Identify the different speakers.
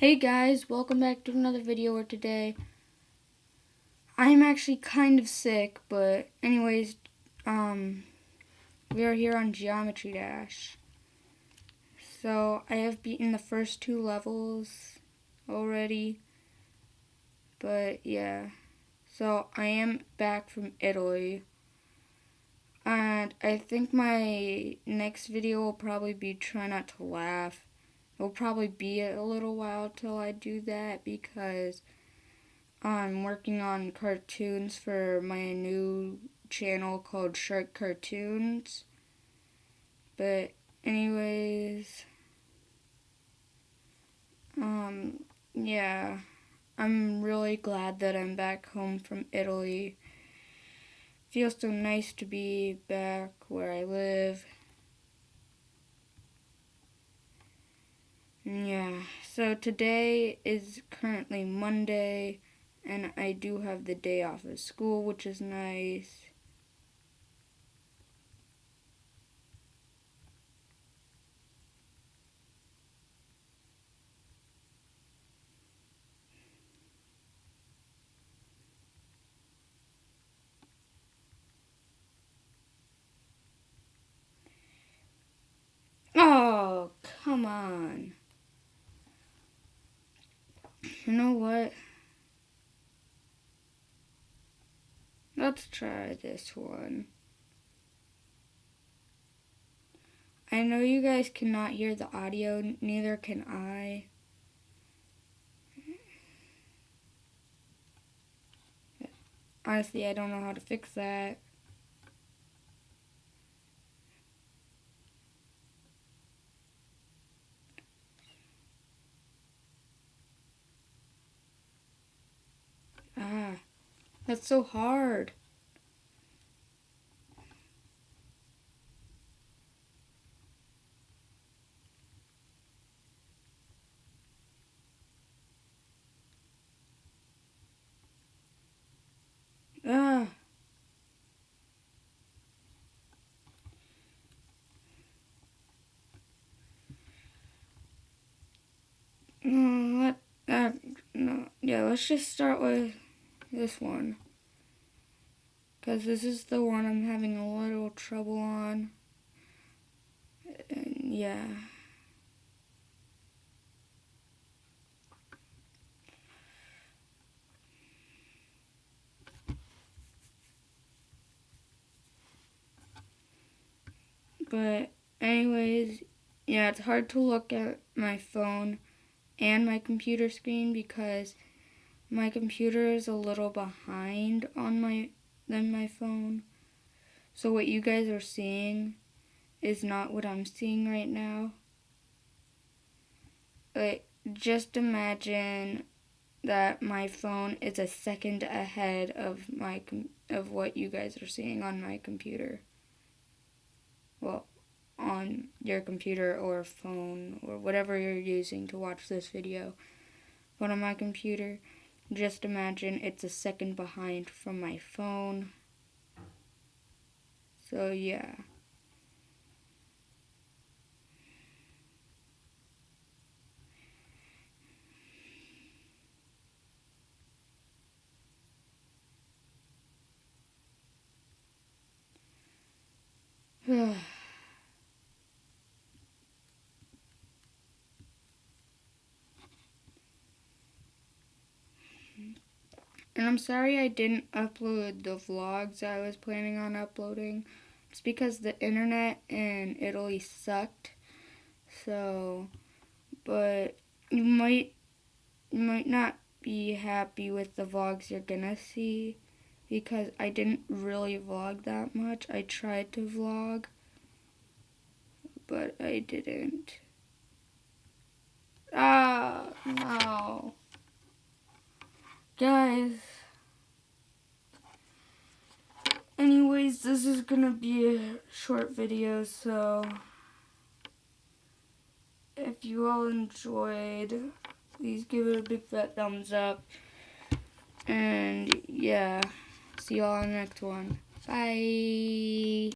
Speaker 1: Hey guys, welcome back to another video where today I'm actually kind of sick, but anyways, um, we are here on Geometry Dash. So, I have beaten the first two levels already, but yeah. So, I am back from Italy, and I think my next video will probably be try not to laugh It'll probably be a little while till I do that because I'm working on cartoons for my new channel called Shark Cartoons. But anyways, um, yeah, I'm really glad that I'm back home from Italy. Feels so nice to be back where I live. Yeah, so today is currently Monday, and I do have the day off of school, which is nice. Oh, come on. You know what? Let's try this one. I know you guys cannot hear the audio, neither can I. Honestly, I don't know how to fix that. That's so hard. Ah. No, let, uh, no, yeah, let's just start with this one. Because this is the one I'm having a little trouble on. And yeah. But anyways, yeah, it's hard to look at my phone and my computer screen because my computer is a little behind on my than my phone. So what you guys are seeing is not what I'm seeing right now. Like just imagine that my phone is a second ahead of my of what you guys are seeing on my computer. Well, on your computer or phone or whatever you're using to watch this video. But on my computer, just imagine it's a second behind from my phone. So yeah. And I'm sorry I didn't upload the vlogs I was planning on uploading. It's because the internet in Italy sucked. So, but you might you might not be happy with the vlogs you're gonna see because I didn't really vlog that much. I tried to vlog, but I didn't. Ah, no. Guys. Anyways, this is gonna be a short video, so if you all enjoyed, please give it a big fat thumbs up. And yeah, see you all in the next one. Bye.